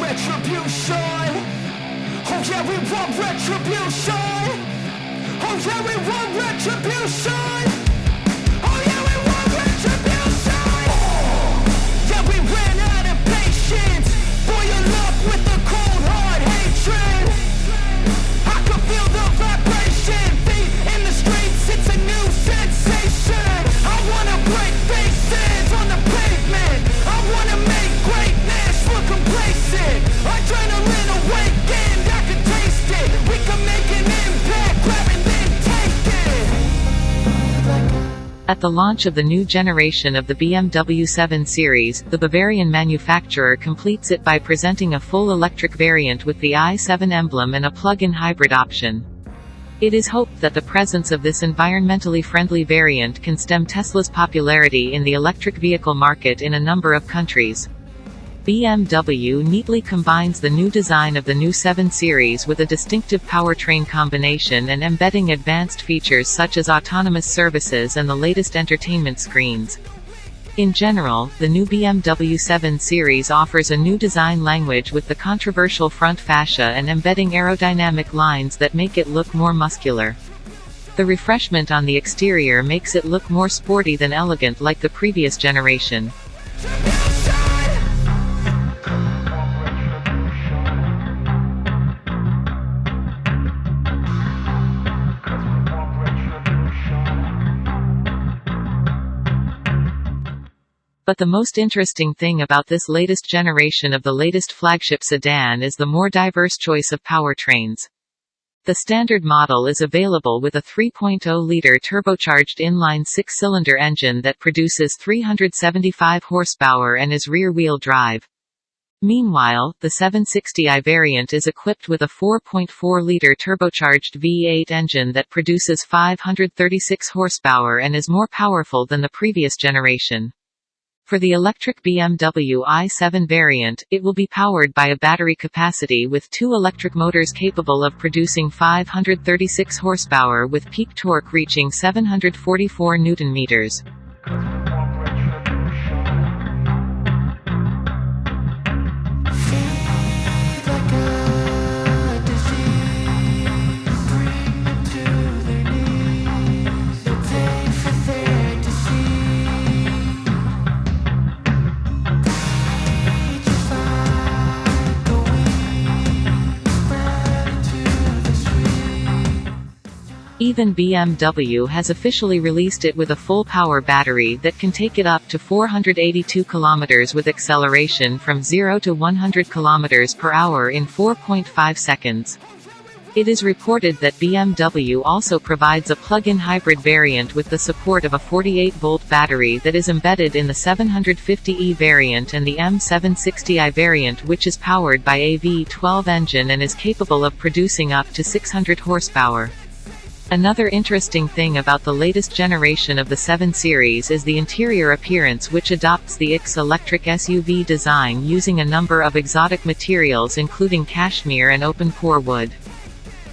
retribution. Oh yeah, we want retribution. Oh yeah, we want retribution. Oh yeah, we want retribution. Yeah, we ran out of patience. Boil up with the the launch of the new generation of the BMW 7 Series, the Bavarian manufacturer completes it by presenting a full electric variant with the i7 emblem and a plug-in hybrid option. It is hoped that the presence of this environmentally friendly variant can stem Tesla's popularity in the electric vehicle market in a number of countries. BMW neatly combines the new design of the new 7 Series with a distinctive powertrain combination and embedding advanced features such as autonomous services and the latest entertainment screens. In general, the new BMW 7 Series offers a new design language with the controversial front fascia and embedding aerodynamic lines that make it look more muscular. The refreshment on the exterior makes it look more sporty than elegant like the previous generation. But the most interesting thing about this latest generation of the latest flagship sedan is the more diverse choice of powertrains. The standard model is available with a 3.0-liter turbocharged inline six-cylinder engine that produces 375 horsepower and is rear-wheel drive. Meanwhile, the 760i variant is equipped with a 4.4-liter turbocharged V8 engine that produces 536 horsepower and is more powerful than the previous generation. For the electric BMW i7 variant, it will be powered by a battery capacity with two electric motors capable of producing 536 horsepower with peak torque reaching 744 Nm. Even BMW has officially released it with a full power battery that can take it up to 482 km with acceleration from 0 to 100 km per hour in 4.5 seconds. It is reported that BMW also provides a plug-in hybrid variant with the support of a 48-volt battery that is embedded in the 750e variant and the M760i variant which is powered by a V12 engine and is capable of producing up to 600 horsepower. Another interesting thing about the latest generation of the 7 Series is the interior appearance which adopts the X electric SUV design using a number of exotic materials including cashmere and open-pore wood.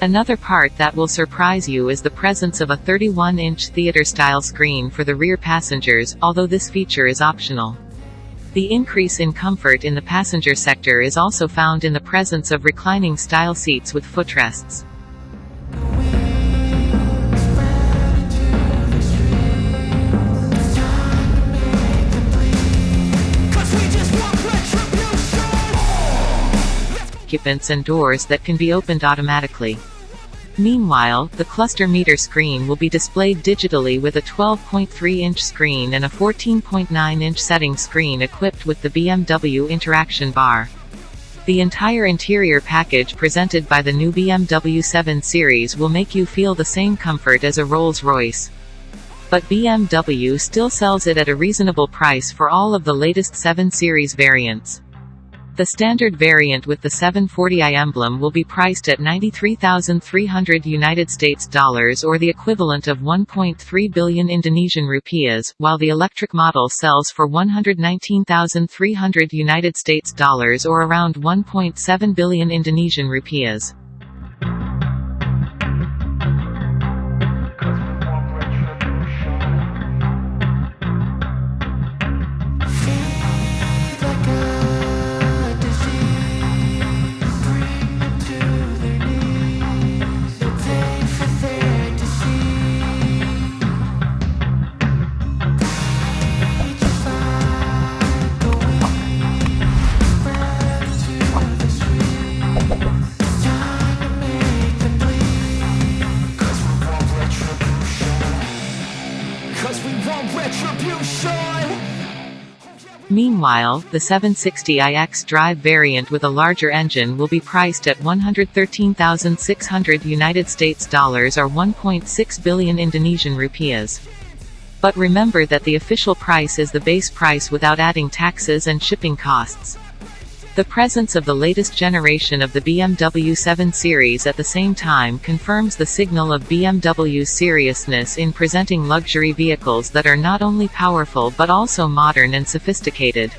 Another part that will surprise you is the presence of a 31-inch theater-style screen for the rear passengers, although this feature is optional. The increase in comfort in the passenger sector is also found in the presence of reclining style seats with footrests. Occupants and doors that can be opened automatically. Meanwhile, the cluster meter screen will be displayed digitally with a 12.3-inch screen and a 14.9-inch setting screen equipped with the BMW Interaction Bar. The entire interior package presented by the new BMW 7 Series will make you feel the same comfort as a Rolls-Royce. But BMW still sells it at a reasonable price for all of the latest 7 Series variants. The standard variant with the 740i emblem will be priced at 93,300 United States dollars or the equivalent of 1.3 billion Indonesian rupiahs, while the electric model sells for 119,300 United States dollars or around 1.7 billion Indonesian rupiahs. Cause we want retribution! Meanwhile, the 760i xDrive variant with a larger engine will be priced at 113,600 United States dollars or 1.6 billion Indonesian rupiahs. But remember that the official price is the base price without adding taxes and shipping costs. The presence of the latest generation of the BMW 7 Series at the same time confirms the signal of BMW's seriousness in presenting luxury vehicles that are not only powerful but also modern and sophisticated.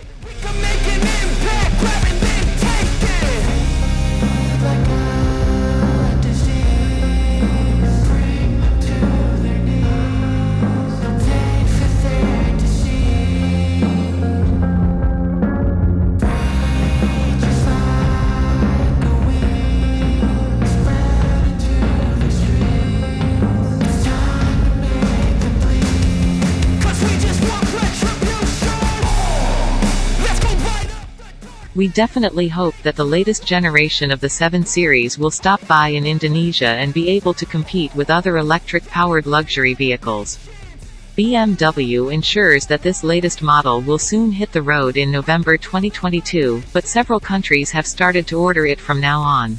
We definitely hope that the latest generation of the 7 Series will stop by in Indonesia and be able to compete with other electric-powered luxury vehicles. BMW ensures that this latest model will soon hit the road in November 2022, but several countries have started to order it from now on.